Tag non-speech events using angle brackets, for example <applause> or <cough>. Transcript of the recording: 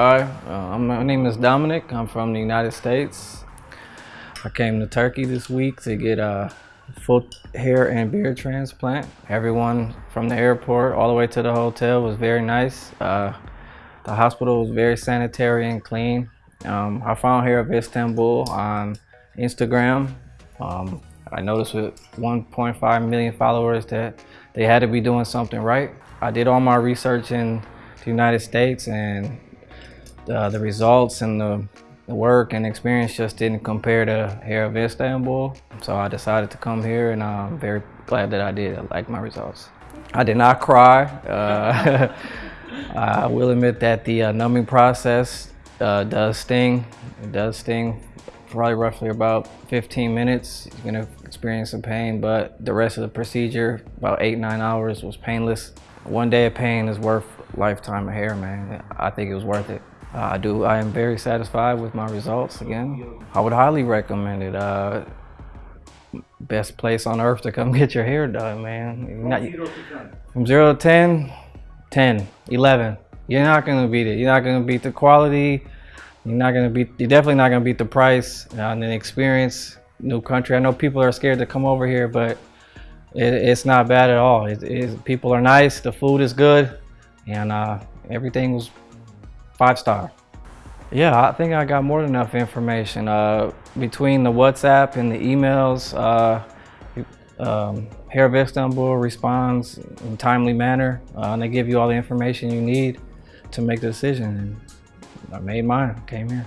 Hi, uh, my name is Dominic. I'm from the United States. I came to Turkey this week to get a full hair, and beard transplant. Everyone from the airport all the way to the hotel was very nice. Uh, the hospital was very sanitary and clean. Um, I found Hair of Istanbul on Instagram. Um, I noticed with 1.5 million followers that they had to be doing something right. I did all my research in the United States and uh, the results and the, the, work and experience just didn't compare to Hair of Istanbul. So I decided to come here and I'm very glad that I did. I like my results. I did not cry. Uh, <laughs> I will admit that the uh, numbing process uh, does sting. It does sting probably roughly about 15 minutes. You're gonna experience some pain, but the rest of the procedure, about eight, nine hours was painless. One day of pain is worth lifetime of hair, man. I think it was worth it. Uh, I do. I am very satisfied with my results. Again, I would highly recommend it. Uh, best place on earth to come <laughs> get your hair done, man. Not, from zero to 10, 10, 11. You're not gonna beat it. You're not gonna beat the quality. You're not gonna beat. You're definitely not gonna beat the price uh, and the experience. New country. I know people are scared to come over here, but it, it's not bad at all. It, people are nice. The food is good, and uh, everything was Five star. Yeah, I think I got more than enough information. Uh, between the WhatsApp and the emails, uh, um, Hair of Istanbul responds in timely manner. Uh, and they give you all the information you need to make the decision. And I made mine, came here.